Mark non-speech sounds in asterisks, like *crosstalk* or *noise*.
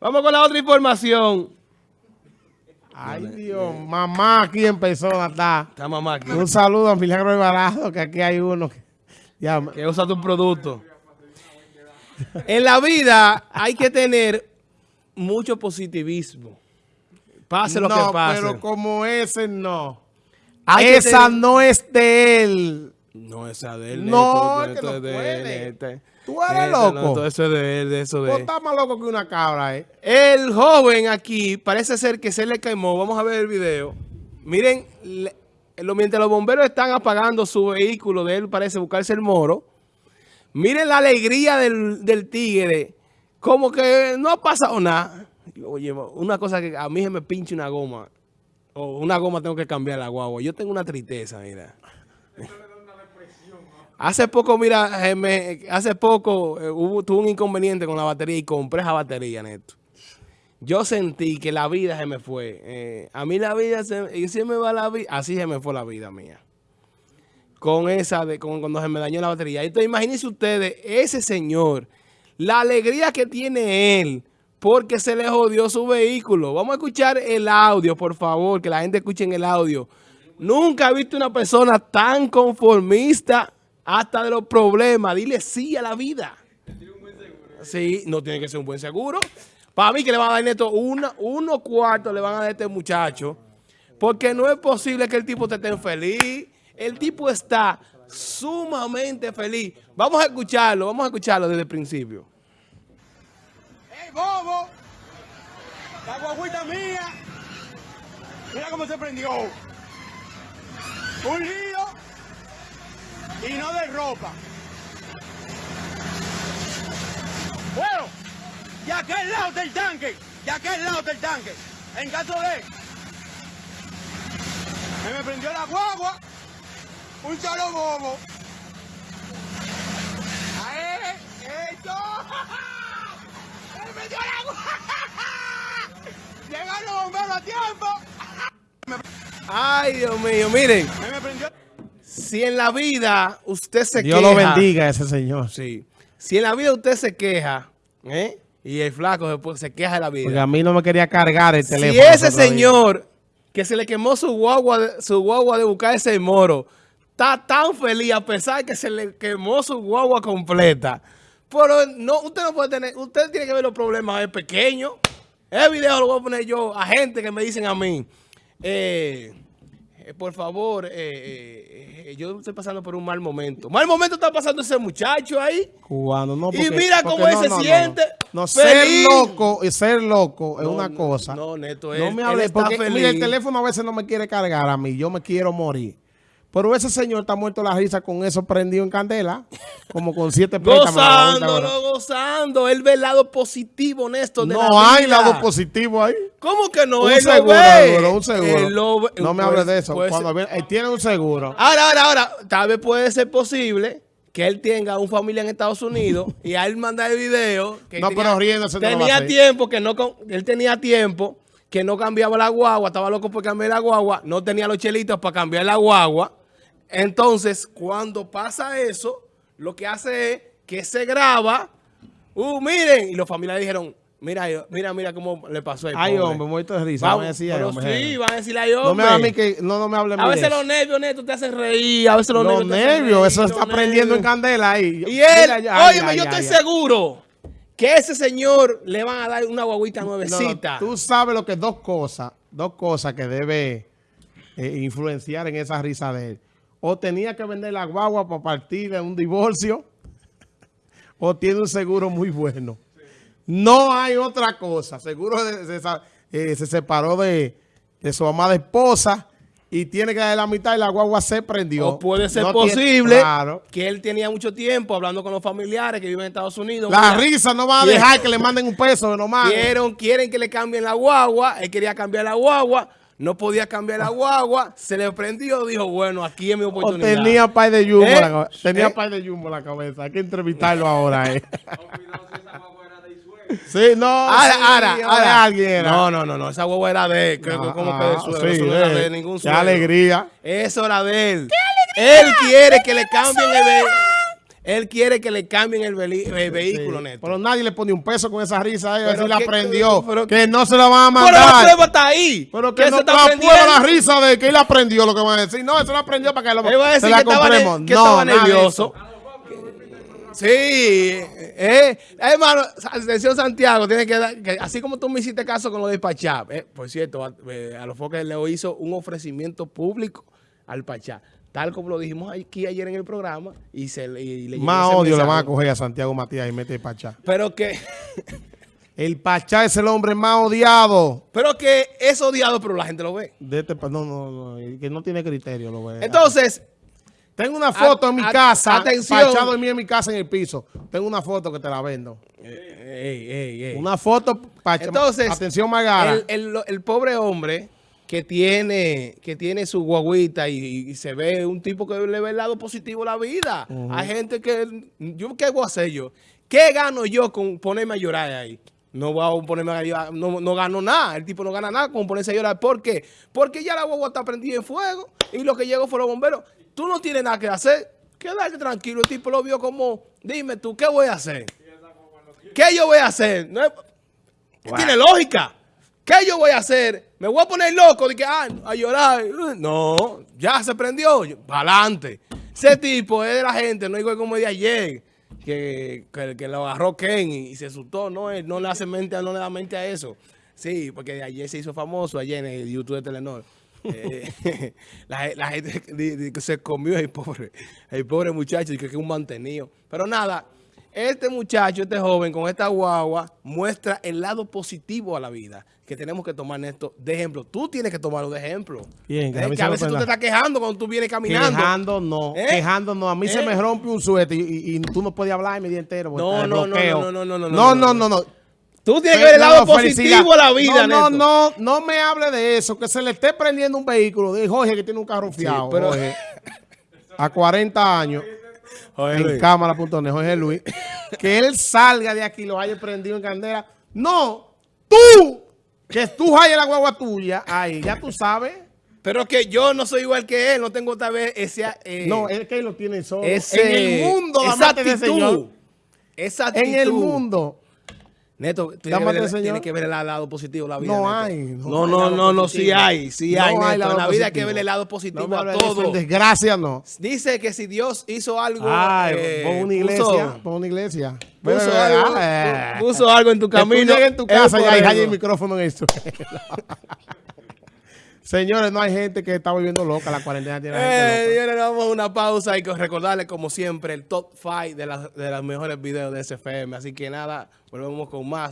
Vamos con la otra información. Ay, Dios, mamá aquí empezó a estar. Está mamá aquí. Un saludo a Milagro Alvarado, que aquí hay uno que, ya, Que usa tu producto. En la vida hay que tener mucho positivismo. Pase lo no, que pase. pero como ese no. Hay Esa tener- no es de él. No, esa de él. No, esto- es que no es de puede. él, este. Tú eres no, loco. todo eso es de él, de eso de Vos él. estás más loco que una cabra, ¿eh? El joven aquí parece ser que se le quemó. Vamos a ver el video. Miren, le- lo- mientras los bomberos están apagando su vehículo de él, parece buscarse el moro. Miren la alegría del, del tigre. Como que no ha pasado nada. Oye, una cosa que a mí se me pinche una goma. O una goma tengo que cambiar la guagua. Yo tengo una tristeza, mira. *laughs* Hace poco, mira, eh, me- hace poco eh, tuve un inconveniente con la batería y compré esa batería, Neto. Yo sentí que la vida se me fue. Eh, a mí la vida se, y me va la vida. Así se me fue la vida mía. Con esa de con, cuando se me dañó la batería. Entonces, imagínense ustedes, ese señor, la alegría que tiene él porque se le jodió su vehículo. Vamos a escuchar el audio, por favor, que la gente escuche en el audio. Nunca he visto una persona tan conformista hasta de los problemas. Dile sí a la vida. Sí, no tiene que ser un buen seguro. Para mí que le van a dar neto una, unos cuartos le van a dar a este muchacho. Porque no es posible que el tipo esté tan feliz. El tipo está sumamente feliz. Vamos a escucharlo, vamos a escucharlo desde el principio. ¡Ey, bobo! La guaguita mía. Mira cómo se prendió. Un y no de ropa. Bueno, de aquel lado del tanque, de aquel lado del tanque. En caso de... Se me prendió la guagua. Un solo bobo. ¡Ahí! ¡Esto! ¡Se me prendió la guagua! *laughs* ¡Llegaron los bomberos a tiempo! Ay, Dios mío, miren. Si en la vida usted se Dios queja. lo bendiga a ese señor. Sí. Si en la vida usted se queja, ¿eh? Y el flaco después se queja de la vida. Porque a mí no me quería cargar el Si teléfono. ese otro día. señor que se le quemó su guagua, de- su guagua de buscar ese moro, está tan feliz a pesar que se le quemó su guagua completa. Pero no, usted no puede tener, usted tiene que ver los problemas es pequeños. El video lo voy a poner yo a gente que me dicen a mí, eh, eh, por favor, eh, eh, yo estoy pasando por un mal momento. Mal momento está pasando ese muchacho ahí. Cubano, no, Y porque- mira porque cómo él no, se no, no, siente No, No, ser loco y ser loco es No, una no, cosa. no, Neto, No él- me él hable, está porque mira, el teléfono a veces no me quiere cargar a mí. Yo me quiero morir. Pero ese señor está muerto la risa con eso prendido en candela. Como con siete *laughs* préstamos. Gozándolo, gozando. Él ve el lado positivo, Néstor, de la No hay vida. lado positivo ahí. ¿Cómo que no? un Él lo seguro, ve. seguro, un seguro. Lo ve. no me hables de eso. puede Cuando viene- él tiene un seguro. Ahora, ahora, ahora, tal vez puede ser posible que él tenga un familia en Estados Unidos *laughs* y a él mandar el video. Que No, pero riéndose no lo Tenía tiempo que no, él tenía tiempo que no cambiaba la guagua, estaba loco por cambiar la guagua, no tenía los chelitos para cambiar la guagua. Entonces, cuando pasa eso, lo que hace es que se graba, uh, miren, y los familiares dijeron, mira, mira, mira cómo le pasó a él, Ay, hombre, muerto de risa. Vamos, pero hombre, sí, van a decirle ay, No me a mí que no, no me hable A veces eso. los nervios, Neto, te hacen reír. A veces los, Los nervios reír, eso los está prendiendo en candela ahí. Y él, ay, yo estoy seguro que ese señor le van a dar una guaguita No, no, nuevecita. tú sabes lo que dos cosas, dos cosas que debe eh, influenciar en esa risa de él. O tenía que vender la guagua para partir de un divorcio, *laughs* o tiene un seguro muy bueno. No hay otra cosa. Seguro esa- eh, se separó de, de su amada esposa y tiene que dar la mitad y la guagua se prendió. o puede ser No tiene- posible claro. que él tenía mucho tiempo hablando con los familiares que viven en Estados Unidos. La Mira, risa no va a dejar que le manden un peso nomás. Quieren, quieren que le cambien la guagua. Él quería cambiar la guagua. No podía cambiar la guagua. Se le prendió. Dijo, bueno, aquí es mi O oportunidad. tenía pay de jumbo ¿Eh? en la cabeza. Tenía ¿Eh? pay de jumbo en la cabeza. Hay que entrevistarlo ahora, eh. *laughs* sí, no. Ahora, sí, ahora, de ahora. alguien era. No, no, no, no. Esa guagua era de él. Creo que Ah, como que de sí, Eso no era eh. de ningún Qué suegro. alegría. Eso era de él. Él quiere que le cambien el Él quiere que le cambien el, vehículo, Sí, Neto. Pero nadie le pone un peso con esa risa a ella, Pero la que- pero- que no se la van a Pero la mandar. prueba está ahí. Pero que, se no la prueba la risa de que él aprendió lo que van a decir. No, eso lo aprendió para que lo, Él va a decir se la que estaba, compremos. que no, estaba nervioso. Sí, eh, hermano, atención Santiago, tiene que, dar, que así como tú me hiciste caso con lo de Pachá, eh, por cierto, a, eh, a los foques le hizo un ofrecimiento público al Pachá, tal como lo dijimos aquí ayer en el programa, y se le y le Más odio le mensaje. van a coger a Santiago Matías y mete el Pachá. Pero que, *laughs* El Pachá es el hombre más odiado pero que es odiado, pero la gente lo ve. de este No, no, no, que no tiene criterio lo ve. Entonces, Tengo una foto en mi a- casa. atención. Pachá dormía en mi casa en el piso. Tengo una foto que te la vendo. ey, ey, ey. Una foto. Entonces, Atención, Magara. El, el- el pobre hombre que tiene, que tiene su guaguita y, y se ve un tipo que le ve el lado positivo a la vida. Hay gente que, yo ¿qué voy a hacer yo? ¿Qué gano yo con ponerme a llorar ahí? No voy a ponerme a llorar, no, no gano nada. El tipo no gana nada con ponerse a llorar. ¿Por qué? Porque ya la guagua está prendida en fuego y lo que llegó fue los bomberos. Tú no tienes nada que hacer. Quédate tranquilo. El tipo lo vio como, dime tú, ¿qué voy a hacer? ¿Qué yo voy a hacer? No es- tiene lógica. ¿Qué yo voy a hacer? ¿Me voy a poner loco de que, ah, a llorar? No, ya se prendió. Para adelante. Ese tipo es de la gente, no igual como de ayer, que, que, lo agarró Ken y, se asustó. No, él no le hace mente, no le da mente a eso. Sí, porque ayer se hizo famoso, ayer en el YouTube de Telenor. Eh, *laughs* la, gente se comió el pobre, el pobre muchacho, y que es un mantenido. Pero nada, este muchacho, este joven con esta guagua, muestra el lado positivo a la vida que tenemos que tomar esto de ejemplo. Tú tienes que tomarlo de ejemplo. Bien, que a que veces tú te estás quejando cuando tú vienes caminando. Quejando no, ¿Eh? quejando no. A mí se ¿Eh? me rompe un suéter y, y- y tú no puedes hablar mi día entero. No, no, no, no, no, no, no, no, no, no, no, no. Tú tienes que ver el lado positivo a la vida, No, no, no, no me hable de eso, que se le esté prendiendo un vehículo de Jorge que tiene un carro fiado. pero- Jorge, a 40 años, *laughs* en Luis. cámara.net, Jorge Luis, *laughs* que él salga de aquí y lo haya prendido en candela. No, tú, que tú hayas la guagua tuya, ahí, ya tú sabes. Pero que yo no soy igual que él, no tengo tal vez ese... eh, No, es que él lo tiene solo. ese- en el mundo, esa actitud, señor. Esa actitud. En el mundo. Neto, tú tienes que, el- que ver el lado positivo de la vida. No Neto. hay, No, no hay no, lado no, no, sí hay. Sí No hay, hay Neto. lado En la vida hay que ver el lado No positivo me a todo. desgracia no. Dice que si Dios hizo algo. Ay, eh, pon una puso- iglesia, pon una iglesia. Puso, algo, ah, pu- puso algo en tu que tú camino. llegues en tu casa y haya el micrófono en suelo. *laughs* Señores, no hay gente que está volviendo loca. La cuarentena tiene a gente Eh, loca. señores, vamos a una pausa y que recordarles, como siempre, el top 5 de, las de los mejores videos de SFM. Así que nada, volvemos con más.